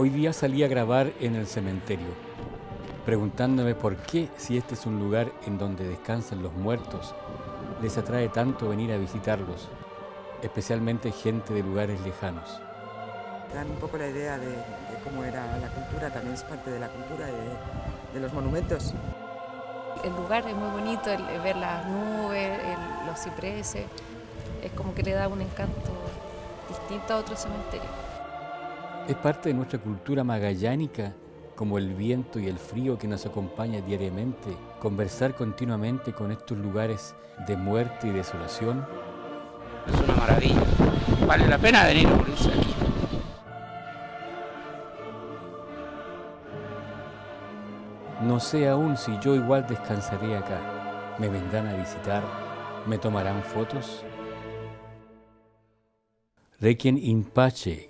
Hoy día salí a grabar en el cementerio, preguntándome por qué, si este es un lugar en donde descansan los muertos, les atrae tanto venir a visitarlos, especialmente gente de lugares lejanos. Dan un poco la idea de, cómo era la cultura, también es parte de la cultura de, los monumentos. El lugar es muy bonito, ver las nubes, los cipreses, es como que le da un encanto distinto a otro cementerio. Es parte de nuestra cultura magallánica, como el viento y el frío que nos acompaña diariamente, conversar continuamente con estos lugares de muerte y desolación. Es una maravilla, vale la pena venir a morirse aquí. No sé aún si yo igual descansaré acá. ¿Me vendrán a visitar? ¿Me tomarán fotos? Requiem in pace,